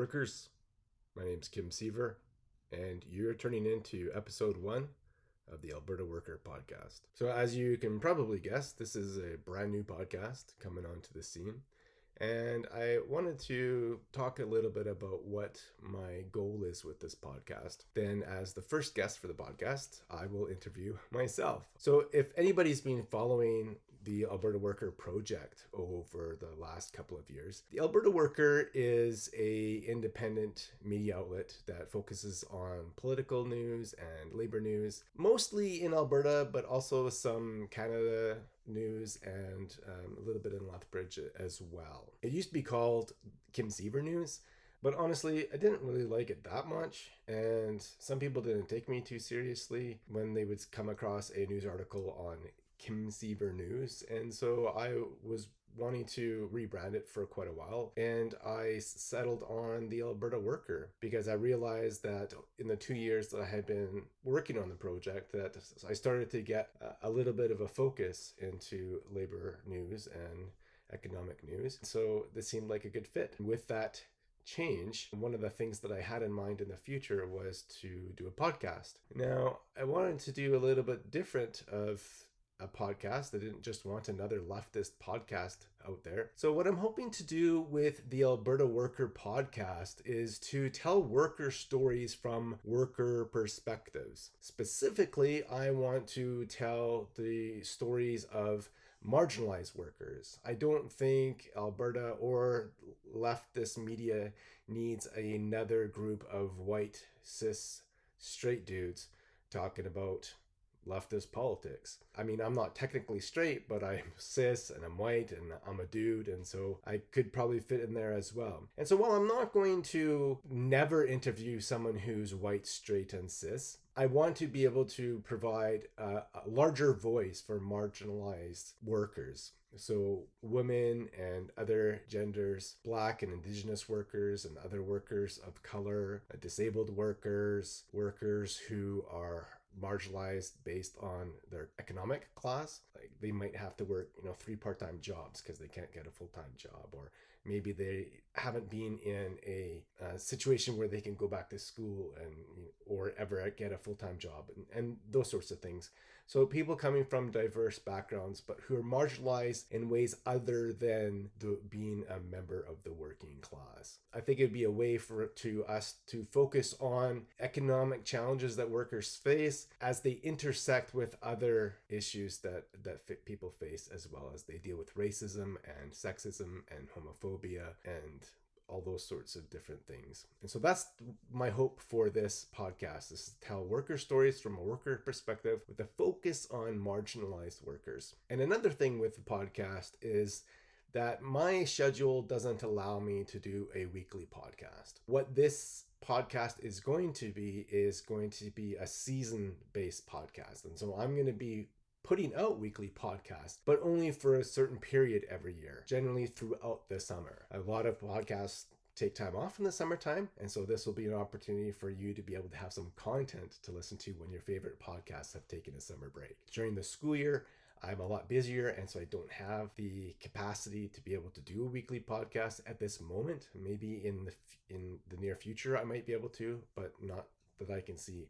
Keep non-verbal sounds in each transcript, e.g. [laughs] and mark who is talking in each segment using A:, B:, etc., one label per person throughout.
A: workers. My name's Kim Siever, and you're turning into episode one of the Alberta Worker podcast. So, as you can probably guess, this is a brand new podcast coming onto the scene. And I wanted to talk a little bit about what my goal is with this podcast. Then, as the first guest for the podcast, I will interview myself. So, if anybody's been following the Alberta Worker project over the last couple of years. The Alberta Worker is a independent media outlet that focuses on political news and labor news, mostly in Alberta, but also some Canada news and um, a little bit in Lethbridge as well. It used to be called Kim Siever News. But honestly, I didn't really like it that much, and some people didn't take me too seriously when they would come across a news article on Kim Siever News. And so I was wanting to rebrand it for quite a while. And I settled on the Alberta Worker because I realized that in the two years that I had been working on the project, that I started to get a little bit of a focus into labor news and economic news. So this seemed like a good fit. With that change, one of the things that I had in mind in the future was to do a podcast. Now, I wanted to do a little bit different of a podcast. I didn't just want another leftist podcast out there. So, what I'm hoping to do with the Alberta Worker podcast is to tell worker stories from worker perspectives. Specifically, I want to tell the stories of marginalized workers. I don't think Alberta or leftist media needs another group of white, cis, straight dudes talking about leftist politics. I mean, I'm not technically straight, but I'm [laughs] cis and I'm white and I'm a dude, and so I could probably fit in there as well. And so while I'm not going to never interview someone who's white, straight, and cis, I want to be able to provide a, a larger voice for marginalized workers. So, women and other genders, black and indigenous workers, and other workers of color, disabled workers, workers who are marginalized based on their economic class. Like they might have to work, you know, three part-time jobs because they can't get a full-time job, or maybe they haven't been in a, a situation where they can go back to school and or ever get a full-time job and, and those sorts of things. So people coming from diverse backgrounds, but who are marginalized in ways other than the, being a member of the working class. I think it'd be a way for to us to focus on economic challenges that workers face as they intersect with other issues that that people face, as well as they deal with racism and sexism and homophobia and all those sorts of different things. And so that's my hope for this podcast is to tell worker stories from a worker perspective with a focus on marginalized workers. And another thing with the podcast is that my schedule doesn't allow me to do a weekly podcast. What this podcast is going to be is going to be a season based podcast. And so I'm going to be putting out weekly podcasts, but only for a certain period every year, generally throughout the summer. A lot of podcasts take time off in the summertime, and so this will be an opportunity for you to be able to have some content to listen to when your favorite podcasts have taken a summer break. During the school year, I'm a lot busier, and so I don't have the capacity to be able to do a weekly podcast at this moment. Maybe in the in the near future, I might be able to, but not that I can see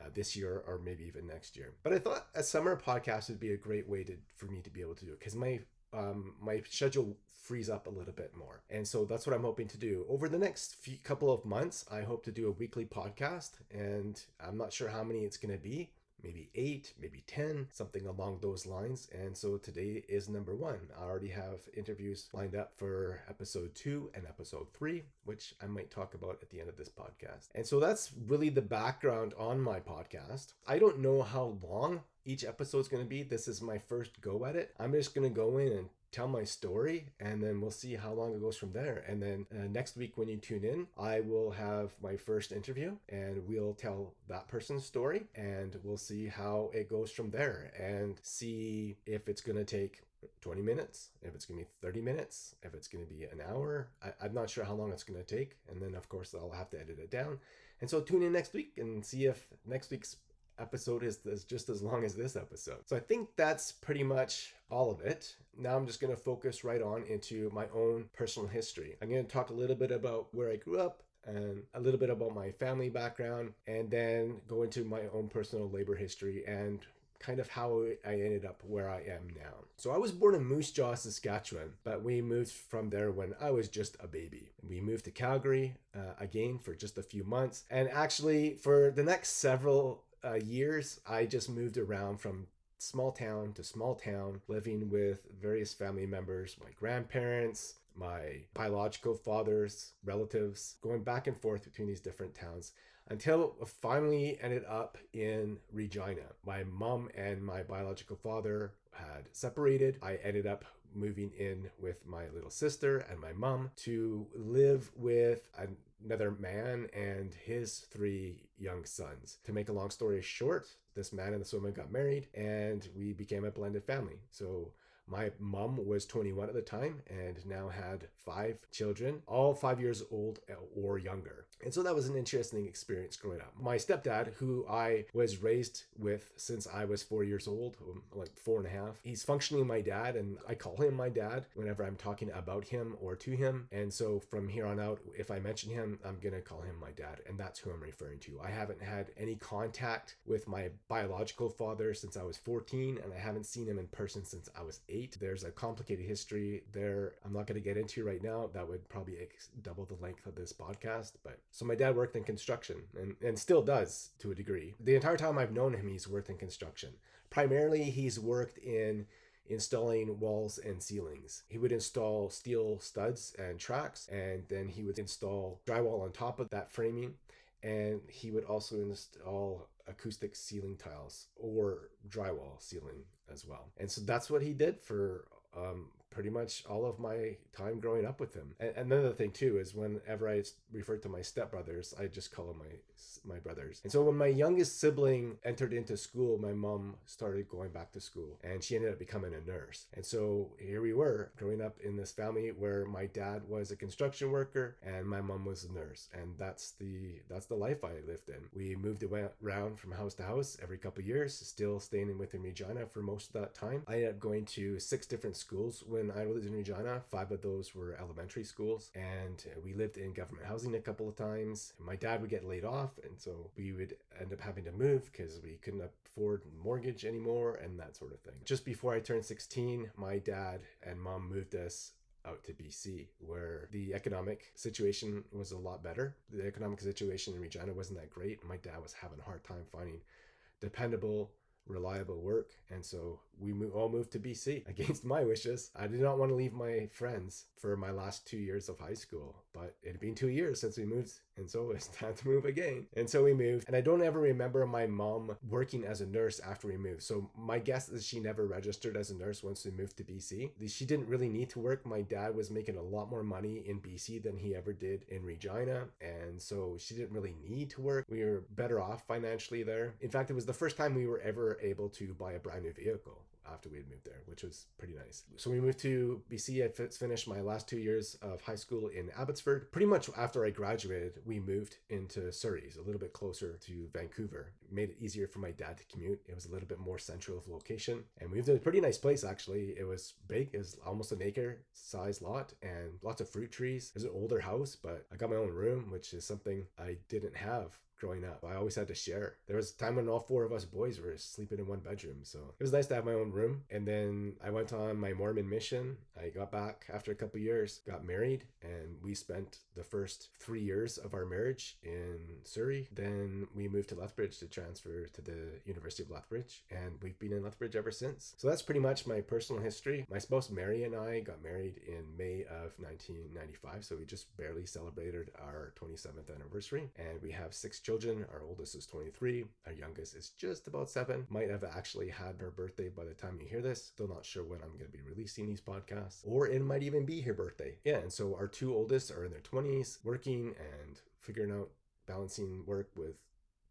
A: uh, this year or maybe even next year. But I thought a summer podcast would be a great way to for me to be able to do it because my um, my schedule frees up a little bit more. And so that's what I'm hoping to do. Over the next few couple of months, I hope to do a weekly podcast. And I'm not sure how many it's going to be, maybe eight, maybe 10, something along those lines. And so today is number one. I already have interviews lined up for episode two and episode three, which I might talk about at the end of this podcast. And so that's really the background on my podcast. I don't know how long each episode is going to be. This is my first go at it. I'm just going to go in and tell my story and then we'll see how long it goes from there and then uh, next week when you tune in i will have my first interview and we'll tell that person's story and we'll see how it goes from there and see if it's going to take 20 minutes, if it's going to be 30 minutes, if it's going to be an hour. I, am not sure how long it's going to take. And then, of course, I'll have to edit it down. And so tune in next week and see if next week's episode is, is just as long as this episode. So I think that's pretty much all of it. Now I'm just going to focus right on into my own personal history. I'm going to talk a little bit about where I grew up, and a little bit about my family background, and then go into my own personal labor history and kind of how I ended up where I am now. So I was born in Moose Jaw, Saskatchewan, but we moved from there when I was just a baby. We moved to Calgary uh, again for just a few months. And actually, for the next several uh, years, I just moved around from small town to small town, living with various family members, my grandparents, my biological father's relatives, going back and forth between these different towns until finally ended up in Regina. My mom and my biological father had separated. I ended up moving in with my little sister and my mom to live with another man and his three young sons. To make a long story short, this man and this woman got married and we became a blended family. So my mom was 21 at the time and now had five children, all five years old or younger. And so that was an interesting experience growing up. My stepdad, who I was raised with since I was four years old, um, like four and a half, he's functionally my dad, and I call him my dad whenever I'm talking about him or to him. And so from here on out, if I mention him, I'm going to call him my dad, and that's who I'm referring to. I haven't had any contact with my biological father since I was 14, and I haven't seen him in person since I was eight eight. There's a complicated history there I'm not going to get into right now. That would probably double the length of this podcast. But so my dad worked in construction and, and still does to a degree. The entire time I've known him, he's worked in construction. Primarily, he's worked in installing walls and ceilings. He would install steel studs and tracks, and then he would install drywall on top of that framing. And he would also install acoustic ceiling tiles or drywall ceiling as well. And so that's what he did for um, pretty much all of my time growing up with him. And, another thing too is whenever I refer to my stepbrothers, I just call them my my brothers. And so when my youngest sibling entered into school, my mom started going back to school, and she ended up becoming a nurse. And so here we were, growing up in this family where my dad was a construction worker and my mom was a nurse, and that's the that's the life I lived in. We moved around from house to house every couple years, still staying within Regina for most of that time. I ended up going to six different schools when I was in Regina. Five of those were elementary schools, and uh, we lived in government housing a couple of times. My dad would get laid off, and so we would end up having to move because we couldn't afford mortgage anymore and that sort of thing. Just before I turned 16, my dad and mom moved us out to BC, where the economic situation was a lot better. The economic situation in Regina wasn't that great. My dad was having a hard time finding dependable reliable work. And so we all moved to BC [laughs] against my wishes. I did not want to leave my friends for my last two years of high school, but it had been two years since we moved. And so [laughs] it's time to move again. And so we moved. And I don't ever remember my mom working as a nurse after we moved. So my guess is she never registered as a nurse once we moved to BC. She didn't really need to work. My dad was making a lot more money in BC than he ever did in Regina. And so she didn't really need to work. We were better off financially there. In fact, it was the first time we were ever able to buy a brand new vehicle after we had moved there, which was pretty nice. So we moved to BC. I finished my last two years of high school in Abbotsford. Pretty much after I graduated, we moved into Surrey, a little bit closer to Vancouver. Made it easier for my dad to commute. It was a little bit more central of location. And we moved in a pretty nice place, actually. It was big. It was almost an acre size lot and lots of fruit trees. It was an older house, but I got my own room, which is something I didn't have growing up. I always had to share. There was a time when all four of us boys were sleeping in one bedroom. So it was nice to have my own room. And then I went on my Mormon mission. I got back after a couple years, got married, and we spent the first three years of our marriage in Surrey. Then we moved to Lethbridge to transfer to the University of Lethbridge. And we've been in Lethbridge ever since. So that's pretty much my personal history. My spouse Mary and I got married in May of 1995. So we just barely celebrated our 27th anniversary. And we have six children. Our oldest is 23. Our youngest is just about seven. Might have actually had her birthday by the time you hear this. Still not sure when I'm going to be releasing these podcasts. Or it might even be her birthday. Yeah, and so our two oldest are in their 20s, working and figuring out balancing work with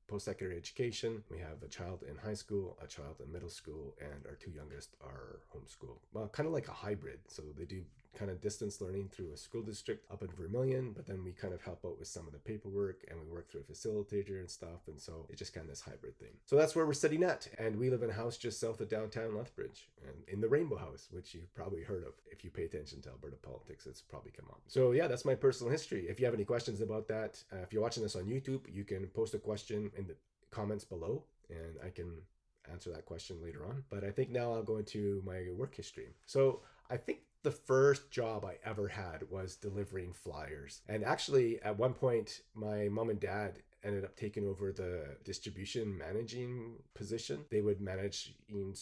A: post-secondary education. We have a child in high school, a child in middle school, and our two youngest are homeschooled. Well, kind of like a hybrid. So they do kind of distance learning through a school district up in Vermilion, but then we kind of help out with some of the paperwork and we work through a facilitator and stuff. And so it's just kind of this hybrid thing. So that's where we're sitting at. And we live in a house just south of downtown Lethbridge and in the Rainbow House, which you've probably heard of. If you pay attention to Alberta politics, it's probably come up. So yeah, that's my personal history. If you have any questions about that, uh, if you're watching this on YouTube, you can post a question in the comments below and I can answer that question later on. But I think now I'll go into my work history. So I think the first job I ever had was delivering flyers. And actually, at one point, my mom and dad ended up taking over the distribution managing position. They would manage in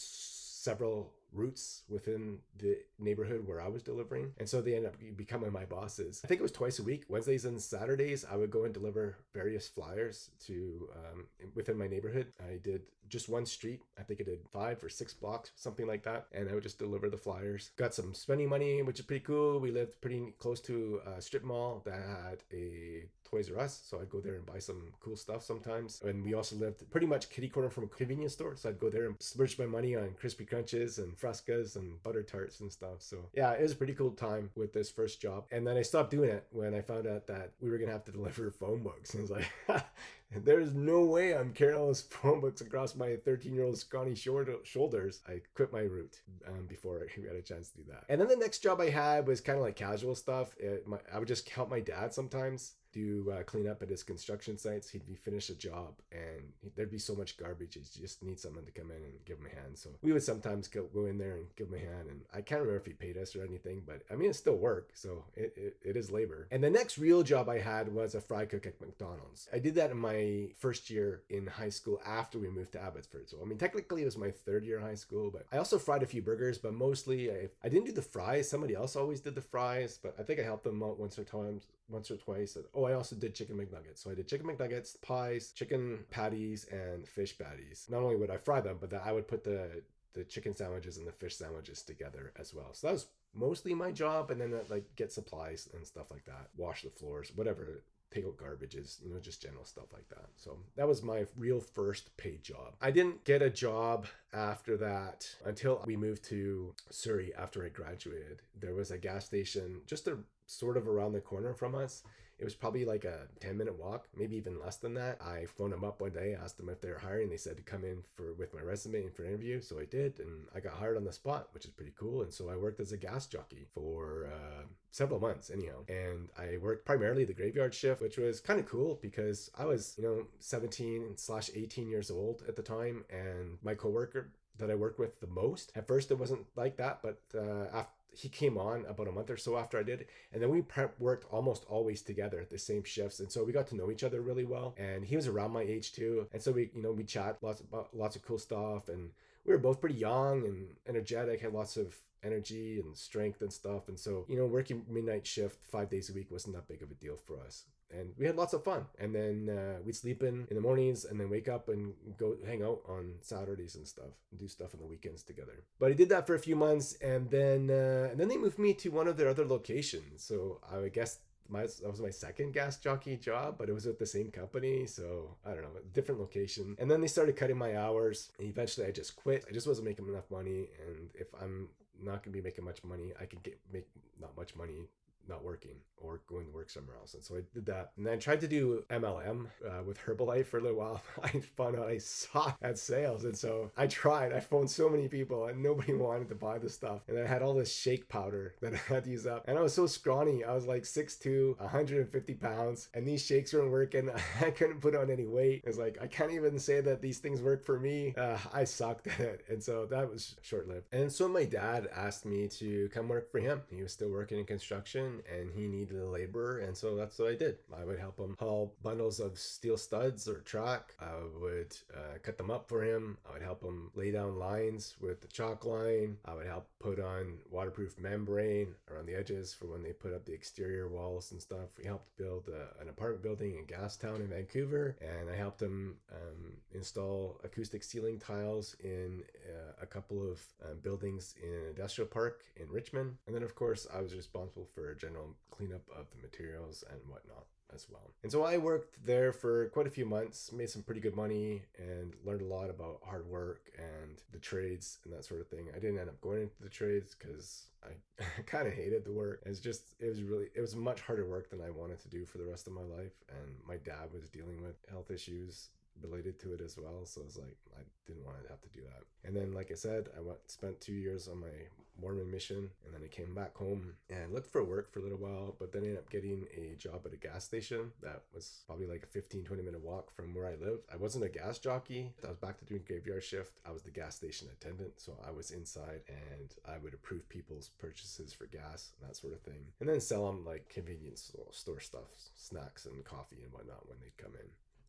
A: several routes within the neighborhood where I was delivering. And so they ended up becoming my bosses. I think it was twice a week, Wednesdays and Saturdays, I would go and deliver various flyers to um, within my neighborhood. I did just one street. I think I did five or six blocks, something like that. And I would just deliver the flyers. Got some spending money, which is pretty cool. We lived pretty close to a strip mall that had a Toys R Us. So I'd go there and buy some cool stuff sometimes. And we also lived pretty much kitty corner from a convenience store. So I'd go there and splurge my money on crispy crunches and frescas and butter tarts and stuff. So yeah, it was a pretty cool time with this first job. And then I stopped doing it when I found out that we were to have to deliver [laughs] phone books. And I was like, [laughs] there's no way I'm carrying all those [laughs] phone books across my 13 year old scrawny shoulders. I quit my route um, before I got a chance to do that. And then the next job I had was kind of like casual stuff. It, my, I would just help my dad sometimes do uh, clean up at his construction sites. He'd be finished a job and there'd be so much garbage. He just need someone to come in and give him a hand. So we would sometimes go, go in there and give him a hand. And I can't remember if he paid us or anything, but I mean, it's still work. So it, it, it is labor. And the next real job I had was a fry cook at McDonald's. I did that in my first year in high school after we moved to Abbotsford. So I mean, technically it was my third year high school, but I also fried a few burgers, but mostly I, I didn't do the fries. Somebody else always did the fries, but I think I helped them out once or twice once or twice. Oh, I also did chicken McNuggets. So I did chicken McNuggets, pies, chicken patties, and fish patties. Not only would I fry them, but that I would put the the chicken sandwiches and the fish sandwiches together as well. So that was mostly my job, and then uh, like get supplies and stuff like that, wash the floors, whatever take out garbages, you know, just general stuff like that. So that was my real first paid job. I didn't get a job after that until we moved to Surrey after I graduated. There was a gas station just a sort of around the corner from us it was probably like a 10 minute walk, maybe even less than that. I phoned them up one day, asked them if they were hiring. They said to come in for with my resume and for an interview. So I did, and I got hired on the spot, which is pretty cool. And so I worked as a gas jockey for uh, several months, anyhow. And I worked primarily the graveyard shift, which was kind of cool because I was, you know, 17 slash 18 years old at the time, and my coworker that I worked with the most. At first, it wasn't like that, but uh, after he came on about a month or so after I did, and then we worked almost always together at the same shifts, and so we got to know each other really well. And he was around my age too, and so we, you know, we chat lots about lots of cool stuff, and we were both pretty young and energetic, had lots of energy and strength and stuff, and so you know, working midnight shift five days a week wasn't that big of a deal for us and we had lots of fun. And then uh, we'd sleep in in the mornings and then wake up and go hang out on Saturdays and stuff, and do stuff on the weekends together. But I did that for a few months, and then uh, and then they moved me to one of their other locations. So I guess my that was my second gas jockey job, but it was at the same company, so I don't know, different location. And then they started cutting my hours, and eventually I just quit. I just wasn't making enough money, and if I'm not gonna be making much money, I could get make not much money not working or going to work somewhere else. And so I did that. And then I tried to do MLM uh, with Herbalife for a little while. [laughs] I found out I sucked at sales. And so I tried. I phoned so many people and nobody [laughs] wanted to buy the stuff. And I had all this shake powder that [laughs] I had to use up. And I was so scrawny. I was like 6'2, 150 pounds. And these shakes weren't working. I couldn't put on any weight. It's like, I can't even say that these things work for me. Uh, I sucked at it. And so that was short lived. And so my dad asked me to come work for him. He was still working in construction and he needed a laborer and so that's what I did. I would help him haul bundles of steel studs or track. I would uh, cut them up for him. I would help him lay down lines with the chalk line. I would help put on waterproof membrane around the edges for when they put up the exterior walls and stuff. We helped build a, an apartment building in Gastown in Vancouver and I helped him um, install acoustic ceiling tiles in uh, a couple of um, buildings in an industrial park in Richmond. And then of course I was responsible for general cleanup of the materials and whatnot. as well. And so I worked there for quite a few months, made some pretty good money, and learned a lot about hard work and the trades and that sort of thing. I didn't end up going into the trades because I [laughs] kind of hated the work. It's just, it was really, it was much harder work than I wanted to do for the rest of my life. And my dad was dealing with health issues related to it as well. So it's like I didn't want to have to do that. And then, like I said, I went spent two years on my Mormon mission, and then I came back home and looked for work for a little while, but then ended up getting a job at a gas station that was probably like a 15, 20 minute walk from where I lived. I wasn't a gas jockey. I was back to doing graveyard shift. I was the gas station attendant, so I was inside and I would approve people's purchases for gas and that sort of thing, and then sell them like convenience store stuff, snacks and coffee and whatnot when they'd come in.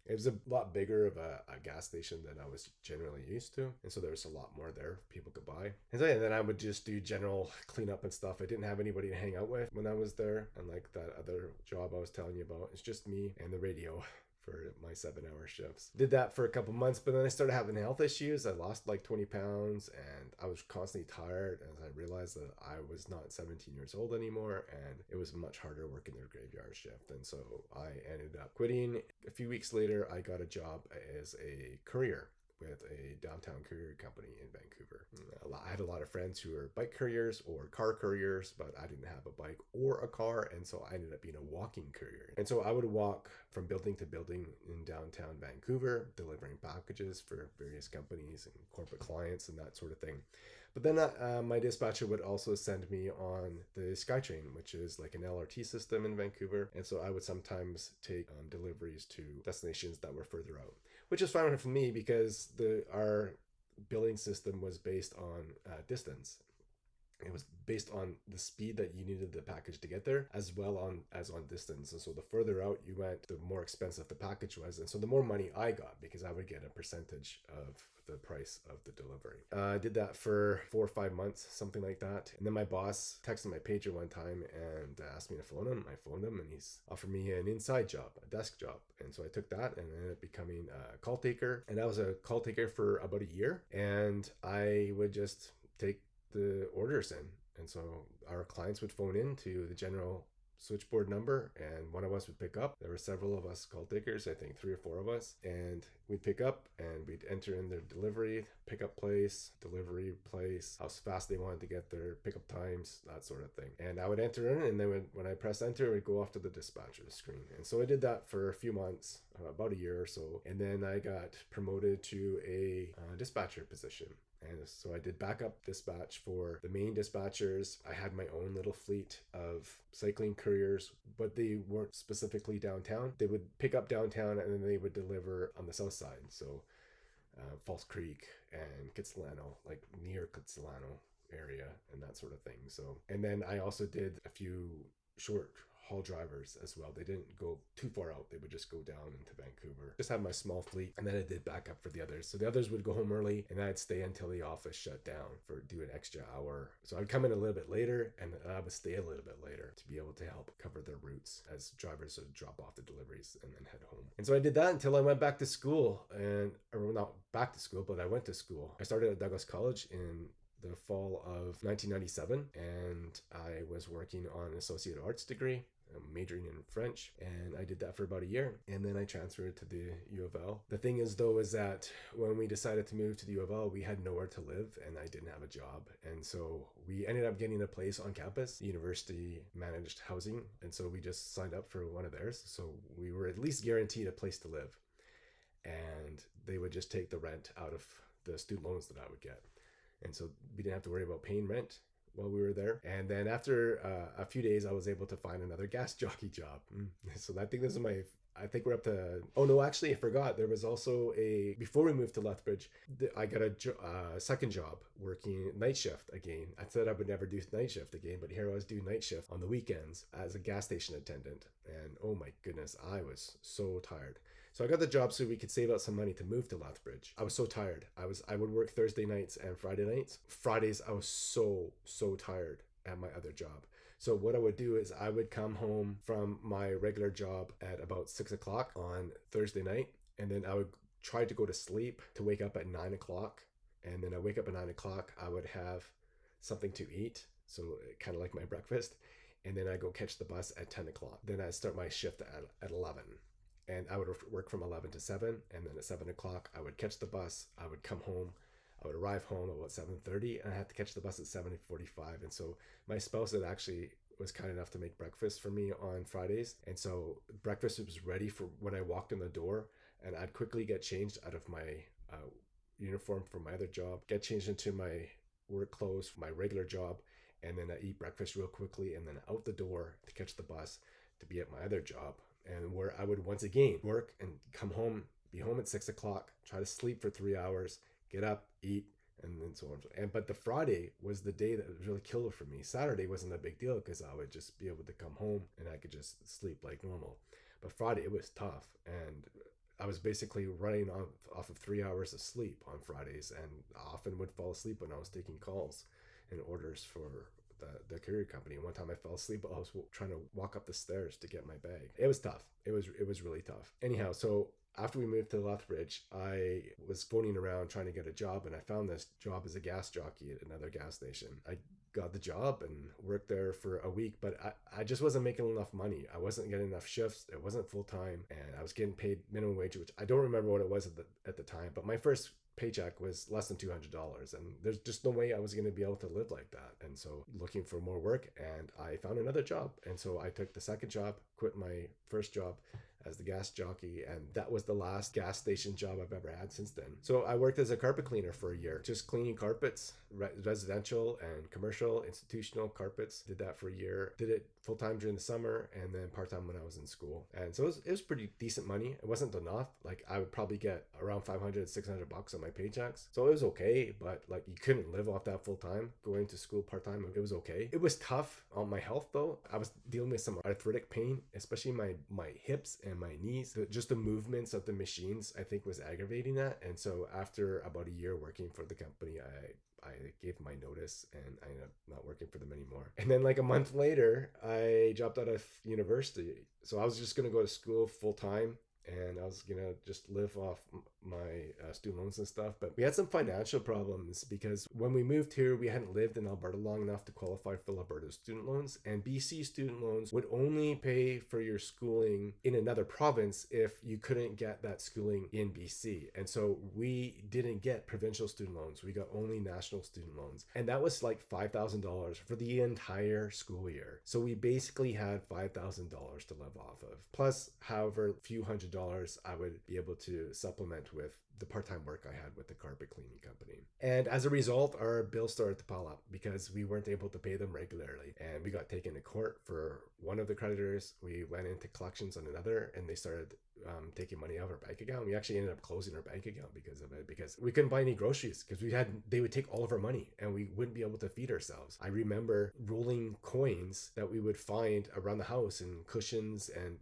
A: It was a lot bigger of a, a, gas station than I was generally used to. And so there was a lot more there people could buy. And so yeah, then I would just do general cleanup and stuff. I didn't have anybody to hang out with when I was there. And like that other job I was telling you about, it's just me and the radio for my seven hour shifts. Did that for a couple months, but then I started having health issues. I lost like 20 pounds and I was constantly tired as I realized that I was not 17 years old anymore and it was much harder working their graveyard shift. And so I ended up quitting. A few weeks later, I got a job as a courier with a downtown courier company in Vancouver. I had a lot of friends who were bike couriers or car couriers, but I didn't have a bike or a car, and so I ended up being a walking courier. And so I would walk from building to building in downtown Vancouver, delivering packages for various companies and corporate clients and that sort of thing. But then uh, my dispatcher would also send me on the SkyTrain, which is like an LRT system in Vancouver. And so I would sometimes take um, deliveries to destinations that were further out which is fine for me because the our billing system was based on uh, distance. It was based on the speed that you needed the package to get there, as well on as on distance. And so the further out you went, the more expensive the package was, and so the more money I got because I would get a percentage of the price of the delivery. Uh, I did that for four or five months, something like that. And then my boss texted my pager one time and asked me to phone him. I phoned him and he's offered me an inside job, a desk job. And so I took that and ended up becoming a call taker. And I was a call taker for about a year. And I would just take the orders in. And so our clients would phone in to the general switchboard number and one of us would pick up. There were several of us call takers, I think three or four of us, and we'd pick up and we'd enter in their delivery, pickup place, delivery place, how fast they wanted to get their pickup times, that sort of thing. And I would enter in and then when, when I press enter, it would go off to the dispatcher screen. And so I did that for a few months, about a year or so. And then I got promoted to a uh, dispatcher position. And so I did backup dispatch for the main dispatchers. I had my own little fleet of cycling couriers, but they weren't specifically downtown. They would pick up downtown and then they would deliver on the south side. So uh, False Creek and Kitsilano, like near Kitsilano area and that sort of thing. So, and then I also did a few short haul drivers as well. They didn't go too far out. They would just go down into Vancouver. Just have my small fleet and then I did backup for the others. So the others would go home early and I'd stay until the office shut down for do an extra hour. So I'd come in a little bit later and I would stay a little bit later to be able to help cover their routes as drivers would drop off the deliveries and then head home. And so I did that until I went back to school and or not back to school, but I went to school. I started at Douglas College in the fall of 1997 and I was working on an associate arts degree I'm majoring in French, and I did that for about a year, and then I transferred to the U of L. The thing is, though, is that when we decided to move to the U of L, we had nowhere to live, and I didn't have a job, and so we ended up getting a place on campus. University managed housing, and so we just signed up for one of theirs, so we were at least guaranteed a place to live, and they would just take the rent out of the student loans that I would get. And so we didn't have to worry about paying rent while we were there. And then after uh, a few days, I was able to find another gas [laughs] jockey job. Mm. So I think this is my I think we're up to. Oh no, actually, I forgot. There was also a before we moved to Lethbridge. I got a jo- uh, second job working night shift again. I said I would never do night shift again, but here I was doing night shift on the weekends as a gas station attendant. And oh my goodness, I was so tired. So I got the job so we could save out some money to move to Lethbridge. I was so tired. I was I would work Thursday nights and Friday nights. Fridays I was so so tired at my other job. So what I would do is I would come home from my regular job at about six o'clock on Thursday night, and then I would try to go to sleep to wake up at nine o'clock. And then I wake up at nine o'clock. I would have something to eat, so kind of like my breakfast, and then I go catch the bus at 10 o'clock. Then I start my shift at, at 11 and I would work from 11 to 7 and then at 7 o'clock I would catch the bus. I would come home. I would arrive home at about 7.30 and I had to catch the bus at 7.45 and so my spouse had actually was kind enough to make breakfast for me on Fridays. And so breakfast was ready for when I walked in the door and I'd quickly get changed out of my uh, uniform for my other job get changed into my work clothes for my regular job and then I eat breakfast real quickly and then out the door to catch the bus to be at my other job and where I would once again work and come home, be home at six o'clock, try to sleep for three hours, get up, eat, and then so on. And but the Friday was the day that was really killer for me. Saturday wasn't a big deal because I would just be able to come home and I could just sleep like normal. But Friday it was tough, and I was basically running off, off of three hours of sleep on Fridays, and often would fall asleep when I was taking calls and orders for the, the courier company. And one time I fell asleep while I was trying to walk up the stairs to get my bag. It was tough. It was it was really tough. Anyhow, so after we moved to Lethbridge, I was phoning around trying to get a job, and I found this job as a gas jockey at another gas station. I got the job and worked there for a week, but I, I just wasn't making enough money. I wasn't getting enough shifts. It wasn't full time, and I was getting paid minimum wage, which I don't remember what it was at the at the time. But my first paycheck was less than $200 and there's just no way I was going to be able to live like that. And so looking for more work and I found another job. And so I took the second job, quit my first job as the gas jockey, and that was the last gas station job I've ever had since then. So I worked as a carpet cleaner for a year, just cleaning carpets, re- residential and commercial, institutional carpets. Did that for a year. Did it full time during the summer, and then part time when I was in school. And so it was, it was pretty decent money. It wasn't enough. Like I would probably get around 500, 600 bucks on my paychecks. So it was okay, but like you couldn't live off that full time. Going to school part time, it was okay. It was tough on my health though. I was dealing with some arthritic pain, especially my my hips and my knees. Just the movements of the machines, I think, was aggravating that. And so after about a year working for the company, I I gave my notice and I ended up not working for them anymore. And then like a month later, I dropped out of university. So I was just gonna go to school full time and I was gonna just live off my uh, student loans and stuff. But we had some financial problems because when we moved here, we hadn't lived in Alberta long enough to qualify for Alberta student loans, and BC student loans would only pay for your schooling in another province if you couldn't get that schooling in BC. And so we didn't get provincial student loans; we got only national student loans, and that was like five thousand dollars for the entire school year. So we basically had five thousand dollars to live off of, plus however few hundred dollars I would be able to supplement with the part-time work I had with the carpet cleaning company. And as a result, our bills started to pile up because we weren't able to pay them regularly. And we got taken to court for one of the creditors. We went into collections on another and they started um, taking money out of our bank account. We actually ended up closing our bank account because of it because we couldn't buy any groceries because we had they would take all of our money and we wouldn't be able to feed ourselves. I remember rolling coins that we would find around the house and cushions and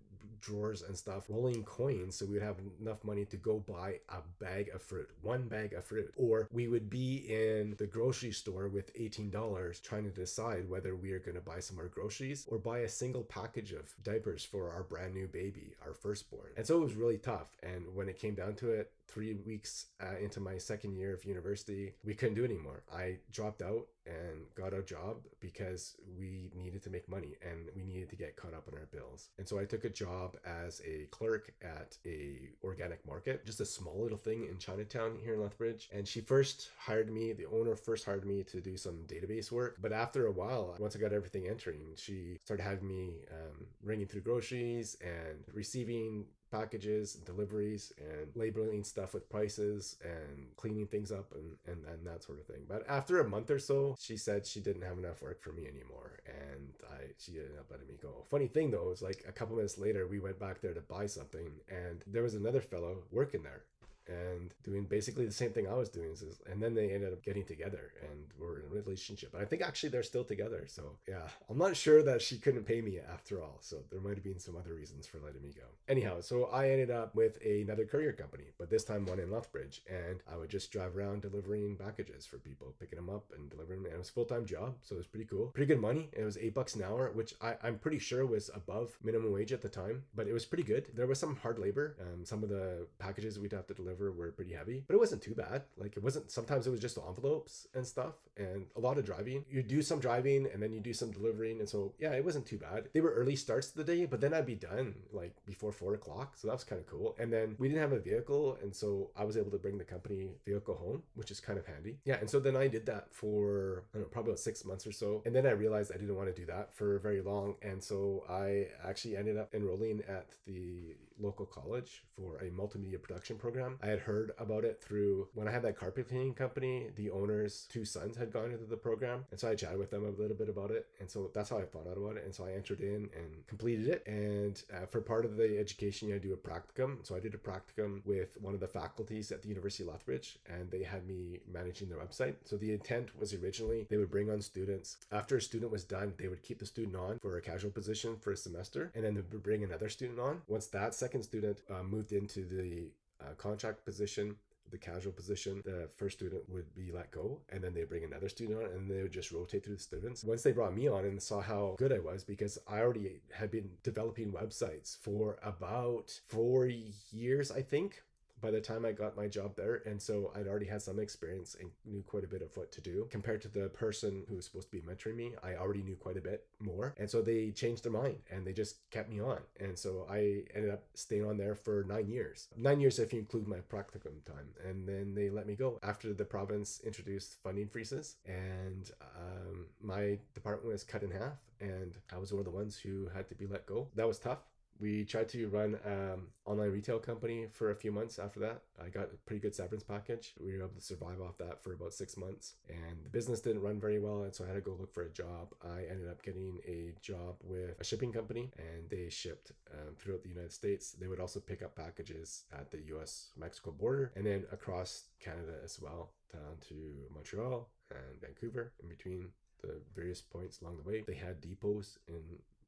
A: drawers and stuff rolling coins so we would have enough money to go buy a bag of fruit one bag of fruit. Or we would be in the grocery store with $18 trying to decide whether we are going to buy some more groceries or buy a single package of diapers for our brand new baby our firstborn. And so it was really tough. And when it came down to it three weeks uh, into my second year of university, we couldn't do anymore. I dropped out and got a job because we needed to make money and we needed to get caught up on our bills. And so I took a job as a clerk at a organic market, just a small little thing in Chinatown here in Lethbridge. And she first hired me, the owner first hired me to do some database work. But after a while, once I got everything entering, she started having me um, ringing through groceries and receiving packages and deliveries and labeling stuff with prices and cleaning things up and, and, and that sort of thing. But after a month or so, she said she didn't have enough work for me anymore. And I she ended up letting me go. Funny thing though, is like a couple minutes later, we went back there to buy something and there was another fellow working there and doing basically the same thing I was doing. And then they ended up getting together and were in a relationship. And I think actually they're still together. So yeah, I'm not sure that she couldn't pay me after all. So there might have been some other reasons for letting me go. Anyhow, so I ended up with another courier company, but this time one in Lethbridge. And I would just drive around delivering packages for people, picking them up and delivering them. And it was full time job. So it was pretty cool. Pretty good money. It was eight bucks an hour, which I, I'm pretty sure was above minimum wage at the time, but it was pretty good. There was some hard labor. Um, some of the packages we'd have to deliver deliver were pretty heavy, but it wasn't too bad. Like it wasn't, sometimes it was just envelopes and stuff and a lot of driving. You do some driving and then you do some delivering. And so, yeah, it wasn't too bad. They were early starts to the day, but then I'd be done like before four o'clock. So that was kind of cool. And then we didn't have a vehicle. And so I was able to bring the company vehicle home, which is kind of handy. Yeah. And so then I did that for, know, probably about six months or so. And then I realized I didn't want to do that for very long. And so I actually ended up enrolling at the local college for a multimedia production program. I had heard about it through when I had that carpet cleaning company, the owner's two sons had gone into the program. And so I chatted with them a little bit about it. And so that's how I found out about it. And so I entered in and completed it. And uh, for part of the education, you had to do a practicum. So I did a practicum with one of the faculties at the University of Lethbridge, and they had me managing their website. So the intent was originally they would bring on students. After a student was done, they would keep the student on for a casual position for a semester, and then they would bring another student on. Once that second student uh, moved into the uh, contract position, the casual position, the first student would be let go, and then they bring another student on, and they would just rotate through the students. Once they brought me on and saw how good I was, because I already had been developing websites for about four years, I think, by the time I got my job there. And so I'd already had some experience and knew quite a bit of what to do. Compared to the person who was supposed to be mentoring me, I already knew quite a bit more. And so they changed their mind and they just kept me on. And so I ended up staying on there for nine years. Nine years if you include my practicum time. And then they let me go after the province introduced funding freezes. And um, my department was cut in half. And I was one of the ones who had to be let go. That was tough we tried to run um online retail company for a few months after that. I got a pretty good severance package. We were able to survive off that for about six months and the business didn't run very well and so i had to go look for a job. I ended up getting a job with a shipping company and they shipped um, throughout the united states. They would also pick up packages at the us mexico border and then across canada as well down to montreal and vancouver in between the various points along the way. They had depots in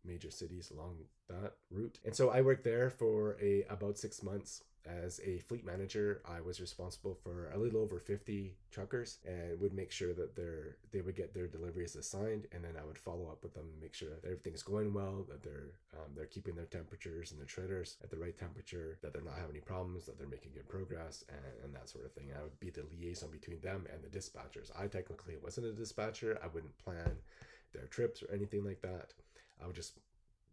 A: major cities along that route. And so I worked there for a about six months as a fleet manager. I was responsible for a little over 50 truckers and would make sure that their they would get their deliveries assigned, and then I would follow up with them, and make sure that everything's going well, that they're um, they're keeping their temperatures and their trailers at the right temperature, that they're not having any problems, that they're making good progress, and, and that sort of thing. I would be the liaison between them and the dispatchers. I technically wasn't a dispatcher. I wouldn't plan their trips or anything like that. I would just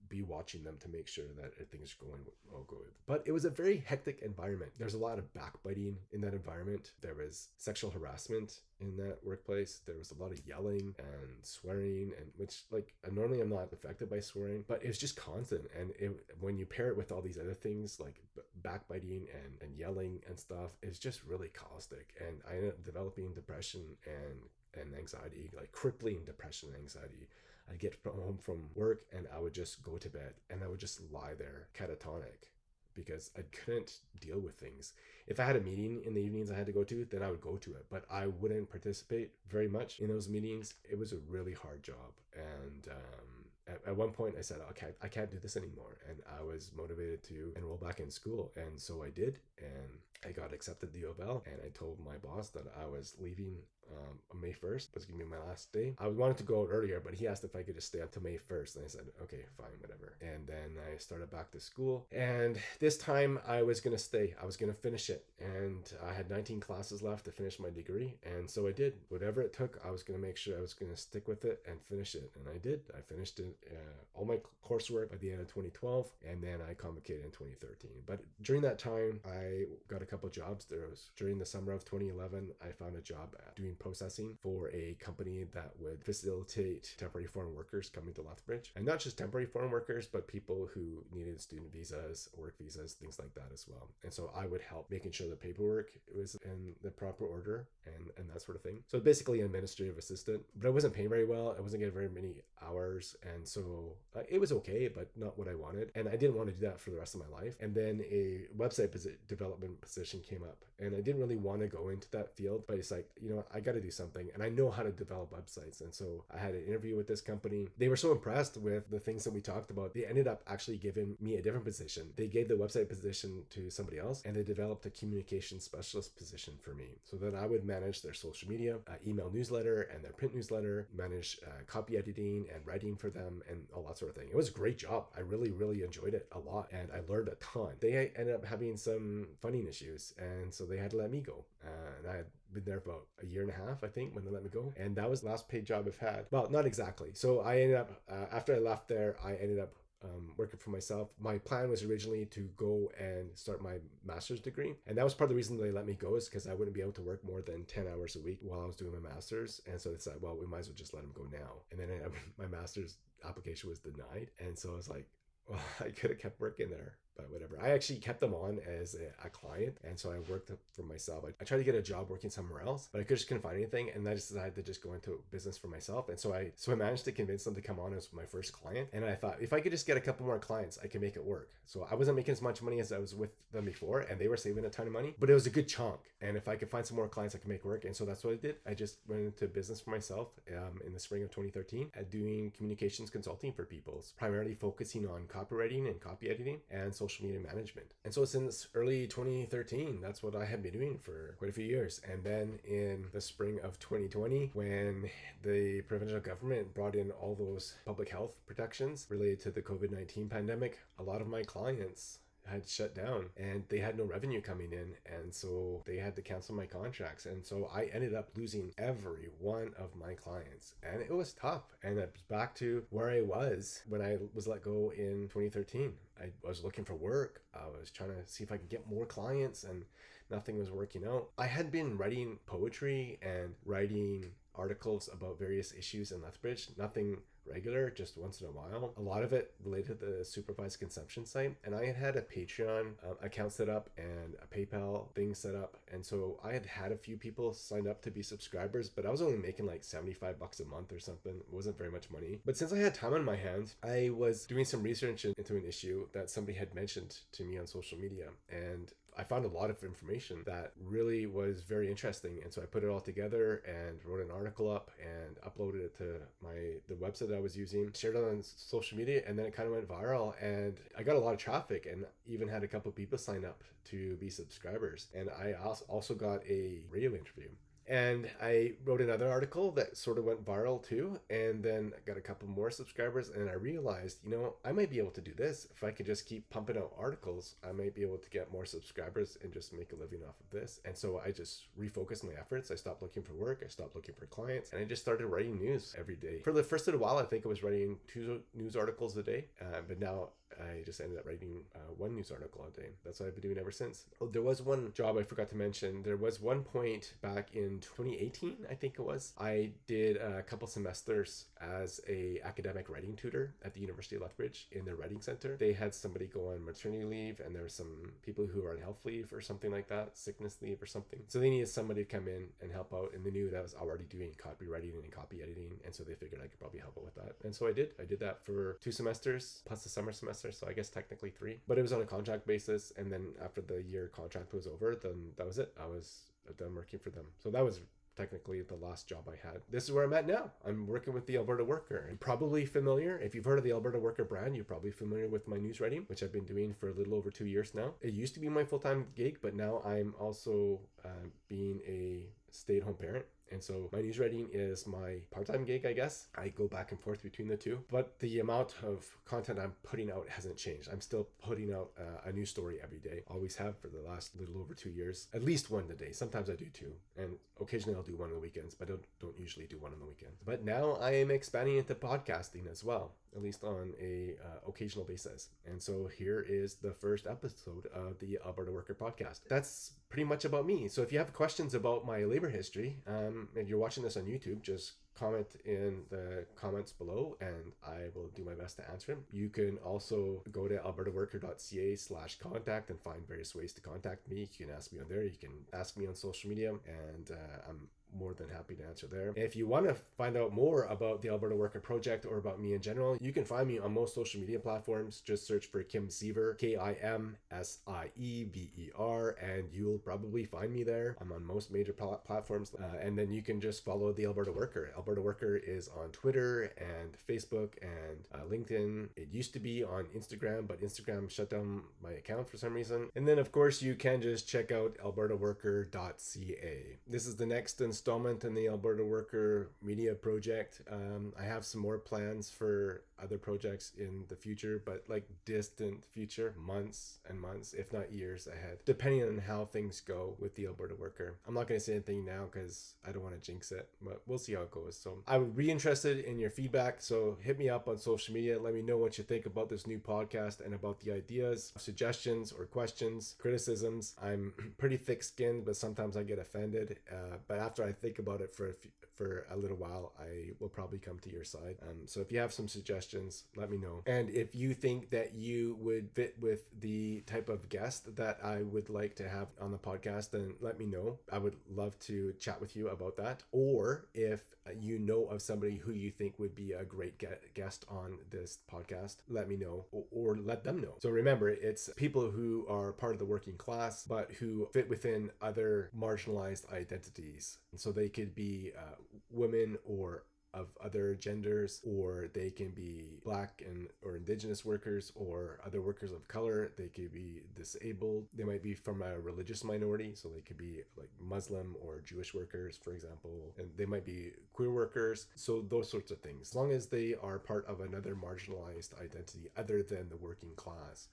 A: be watching them to make sure that things are going all good. But it was a very hectic environment. There's a lot of backbiting in that environment. There was sexual harassment in that workplace. There was a lot of yelling and swearing, and which like uh, normally I'm not affected by swearing, but it was just constant. And it, when you pair it with all these other things like backbiting and, and yelling and stuff, it's just really caustic. And I ended up developing depression and and anxiety, like crippling depression and anxiety I'd get home from work and I would just go to bed and I would just lie there catatonic because I couldn't deal with things. If I had a meeting in the evenings I had to go to, then I would go to it, but I wouldn't participate very much in those meetings. It was a really hard job. And um, at, at one point I said, okay, I can't do this anymore. And I was motivated to enroll back in school. And so I did. And I got accepted to U. And I told my boss that I was leaving um, May 1st was gonna be my last day. I wanted to go out earlier, but he asked if I could just stay until May 1st. And I said, okay, fine, whatever. And then I started back to school. And this time I was gonna stay. I was gonna finish it. And I had 19 classes left to finish my degree. And so I did. Whatever it took, I was gonna make sure I was gonna stick with it and finish it. And I did. I finished it, uh, all my coursework by the end of 2012. And then I convocated in 2013. But during that time, I got a couple jobs. There was during the summer of 2011, I found a job doing processing for a company that would facilitate temporary foreign workers coming to Lethbridge. And not just temporary foreign workers, but people who needed student visas, work visas, things like that as well. And so I would help making sure the paperwork was in the proper order and, and that sort of thing. So basically an administrative assistant, but I wasn't paying very well. I wasn't getting very many hours. And so uh, it was okay, but not what I wanted. And I didn't want to do that for the rest of my life. And then a website development position came up and I didn't really want to go into that field, but it's like, you know, I got to do something. And I know how to develop websites. And so I had an interview with this company. They were so impressed with the things that we talked about. They ended up actually giving me a different position. They gave the website position to somebody else and they developed a communication specialist position for me so that I would manage their social media, uh, email newsletter, and their print newsletter, manage uh, copy editing and writing for them, and all that sort of thing. It was a great job. I really, really enjoyed it a lot and I learned a ton. They ended up having some funding issues, and so they had to let me go. Uh, and I had been there for about a year and a half, I think, when they let me go. And that was the last paid job I've had. Well, not exactly. So I ended up, uh, after I left there, I ended up um, working for myself. My plan was originally to go and start my master's degree. And that was part of the reason they let me go is because I wouldn't be able to work more than 10 hours a week while I was doing my master's. And so they said, well, we might as well just let him go now. And then I, [laughs] my master's application was denied. And so I was like, [laughs] well, I could have kept working there but whatever. I actually kept them on as a, a client, and so I worked for myself. I, I, tried to get a job working somewhere else, but I just couldn't find anything, and I just decided to just go into business for myself. And so I so I managed to convince them to come on as my first client. And I thought if I could just get a couple more clients, I can make it work. So I wasn't making as much money as I was with them before, and they were saving a ton of money, but it was a good chunk. And if I could find some more clients, I could make work. And so that's what I did. I just went into business for myself um, in the spring of 2013, at doing communications consulting for people, primarily focusing on copywriting and copy editing and social media management. And so since early 2013, that's what I had been doing for quite a few years. And then in the spring of 2020, when the provincial government brought in all those public health protections related to the COVID 19 pandemic, a lot of my clients had shut down and they had no revenue coming in and so they had to cancel my contracts and so i ended up losing every one of my clients and it was tough and it's back to where i was when i was let go in 2013 I was looking for work. I was trying to see if I could get more clients and nothing was working out. I had been writing poetry and writing articles about various issues in Lethbridge, nothing regular, just once in a while. A lot of it related to the supervised consumption site. And I had had a Patreon uh, account set up and a PayPal thing set up. And so I had had a few people sign up to be subscribers, but I was only making like 75 bucks a month or something. It wasn't very much money. But since I had time on my hands, I was doing some research into an issue that somebody had mentioned to me on social media. And I found a lot of information that really was very interesting. And so I put it all together and wrote an article up and uploaded it to my the website that I was using, shared it on social media, and then it kind of went viral. And I got a lot of traffic and even had a couple people sign up to be subscribers. And I also got a radio interview and I wrote another article that sort of went viral too. And then I got a couple more subscribers. And I realized, you know, I might be able to do this. If I could just keep pumping out articles, I might be able to get more subscribers and just make a living off of this. And so I just refocused my efforts. I stopped looking for work. I stopped looking for clients. And I just started writing news every day. For the first little while, I think I was writing two news articles a day. Uh, but now I just ended up writing uh, one news article a day. That's what I've been doing ever since. Oh, there was one job I forgot to mention. There was one point back in 2018, I think it was. I did a couple semesters as a academic writing tutor at the University of Lethbridge in their writing center. They had somebody go on maternity leave, and there were some people who were on health leave or something like that, sickness leave or something. So they needed somebody to come in and help out, and they knew that I was already doing copywriting and copy editing, and so they figured I could probably help out with that. And so I did. I did that for two semesters plus the summer semester so I guess technically three. But it was on a contract basis, and then after the year contract was over, then that was it. I was done working for them. So that was technically the last job I had. This is where I'm at now. I'm working with the Alberta Worker. I'm probably familiar. If you've heard of the Alberta Worker brand, you're probably familiar with my news writing, which I've been doing for a little over two years now. It used to be my full time gig, but now I'm also uh, being a stay at home parent. And so my news writing is my part-time gig, I guess. I go back and forth between the two, but the amount of content I'm putting out hasn't changed. I'm still putting out uh, a new story every day. Always have for the last little over two years. At least one a day. Sometimes I do two, and occasionally I'll do one on the weekends, but I don't don't usually do one on the weekends. But now I am expanding into podcasting as well at least on a uh, occasional basis. And so here is the first episode of the Alberta Worker Podcast. That's pretty much about me. So if you have questions about my labor history, um, and you're watching this on YouTube, just comment in the comments below and I will do my best to answer them. You can also go to albertaworker.ca slash contact and find various ways to contact me. You can ask me on there. You can ask me on social media and uh, I'm more than happy to answer there. If you want to find out more about the Alberta Worker Project or about me in general, you can find me on most social media platforms. Just search for Kim Siever, K I M S I E V E R, and you'll probably find me there. I'm on most major pl- platforms. Uh, and then you can just follow the Alberta Worker. Alberta Worker is on Twitter and Facebook and uh, LinkedIn. It used to be on Instagram, but Instagram shut down my account for some reason. And then, of course, you can just check out albertaworker.ca. This is the next installment in the Alberta Worker Media Project. Um, I have some more plans for other projects in the future, but like distant future, months and months, if not years ahead, depending on how things go with the Alberta Worker. I'm not going to say anything now because I don't want to jinx it, but we'll see how it goes. So I would be interested in your feedback. So hit me up on social media. Let me know what you think about this new podcast and about the ideas, suggestions, or questions, criticisms. I'm [clears throat] pretty thick skinned, but sometimes I get offended. Uh, but after I think about it for a few, for a little while, I will probably come to your side. Um, so if you have some suggestions, let me know. And if you think that you would fit with the type of guest that I would like to have on the podcast, then let me know. I would love to chat with you about that. Or if you know of somebody who you think would be a great guest on this podcast, let me know or, let them know. So remember, it's people who are part of the working class, but who fit within other marginalized identities. And so they could be uh, women or of other genders or they can be black and or indigenous workers or other workers of color. They could be disabled. They might be from a religious minority so they could be like muslim or jewish workers for example and they might be queer workers. So those sorts of things. As long as they are part of another marginalized identity other than the working class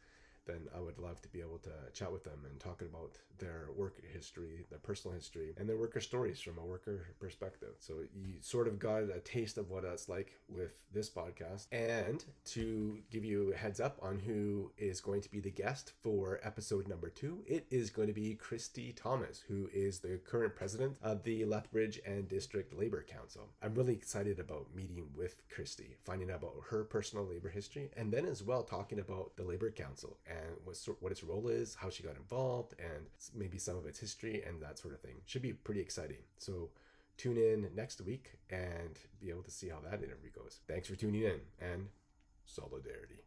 A: then I would love to be able to chat with them and talk about their work history, their personal history, and their worker stories from a worker perspective. So you sort of got a taste of what that's like with this podcast. And to give you a heads up on who is going to be the guest for episode number two, it is going to be Christy Thomas, who is the current president of the Lethbridge and District Labor Council. I'm really excited about meeting with Christy, finding out about her personal labor history, and then as well talking about the Labor Council and what, what its role is, how she got involved, and maybe some of its history and that sort of thing. Should be pretty exciting. So tune in next week and be able to see how that interview goes. Thanks for tuning in and solidarity.